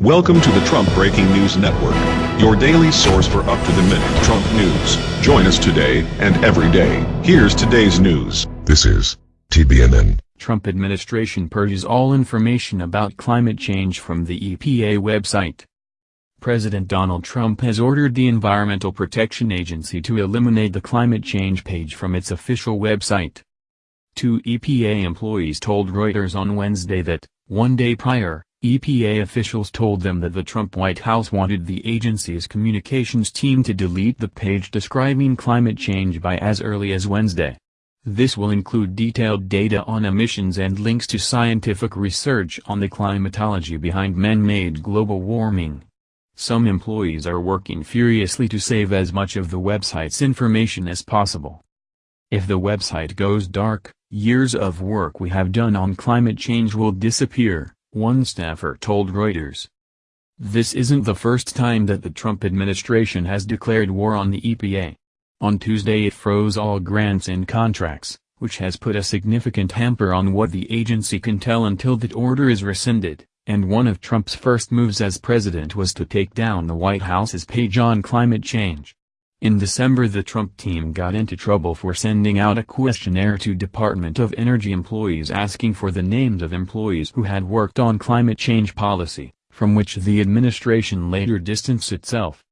Welcome to the Trump Breaking News Network, your daily source for up-to-the-minute Trump news. Join us today and every day. Here's today's news. This is TBNN. Trump administration purges all information about climate change from the EPA website. President Donald Trump has ordered the Environmental Protection Agency to eliminate the climate change page from its official website. Two EPA employees told Reuters on Wednesday that, one day prior, EPA officials told them that the Trump White House wanted the agency's communications team to delete the page describing climate change by as early as Wednesday. This will include detailed data on emissions and links to scientific research on the climatology behind man-made global warming. Some employees are working furiously to save as much of the website's information as possible. If the website goes dark, years of work we have done on climate change will disappear one staffer told Reuters. This isn't the first time that the Trump administration has declared war on the EPA. On Tuesday it froze all grants and contracts, which has put a significant hamper on what the agency can tell until that order is rescinded, and one of Trump's first moves as president was to take down the White House's page on climate change. In December the Trump team got into trouble for sending out a questionnaire to Department of Energy employees asking for the names of employees who had worked on climate change policy, from which the administration later distanced itself.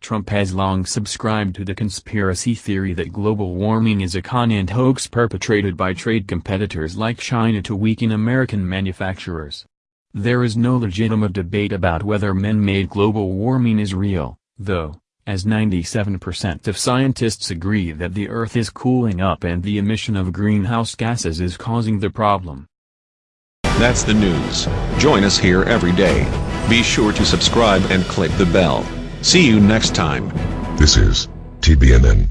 Trump has long subscribed to the conspiracy theory that global warming is a con and hoax perpetrated by trade competitors like China to weaken American manufacturers. There is no legitimate debate about whether man-made global warming is real, though as 97% of scientists agree that the Earth is cooling up and the emission of greenhouse gases is causing the problem. That's the news. Join us here every day. Be sure to subscribe and click the bell. See you next time. This is TBNN.